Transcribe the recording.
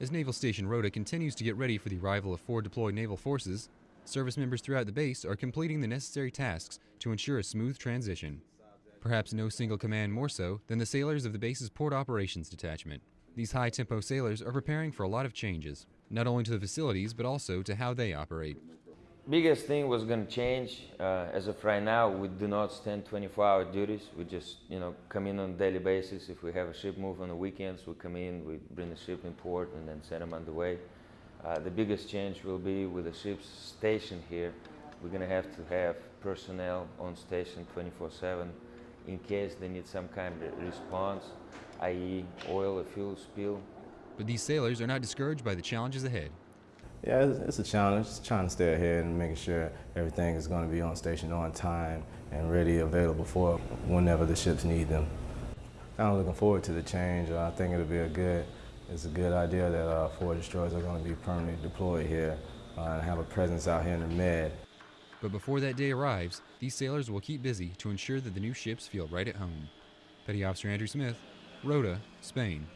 As Naval Station Rota continues to get ready for the arrival of forward deployed naval forces, service members throughout the base are completing the necessary tasks to ensure a smooth transition. Perhaps no single command more so than the sailors of the base's Port Operations Detachment. These high tempo sailors are preparing for a lot of changes, not only to the facilities but also to how they operate. Biggest thing was going to change. Uh, as of right now, we do not stand 24-hour duties. We just, you know, come in on a daily basis. If we have a ship move on the weekends, we come in, we bring the ship in port, and then send them on the way. Uh, the biggest change will be with the ship's stationed here. We're going to have to have personnel on station 24/7 in case they need some kind of response, i.e., oil or fuel spill. But these sailors are not discouraged by the challenges ahead. Yeah, it's, a challenge, just trying to stay ahead and making sure everything is going to be on station on time and ready, available for whenever the ships need them. Of looking forward to the change. Uh, I think it'll be a good, it's a good idea that uh, four destroyers are going to be permanently deployed here uh, and have a presence out here in the Med. But before that day arrives, these sailors will keep busy to ensure that the new ships feel right at home. Petty Officer Andrew Smith, Rota, Spain.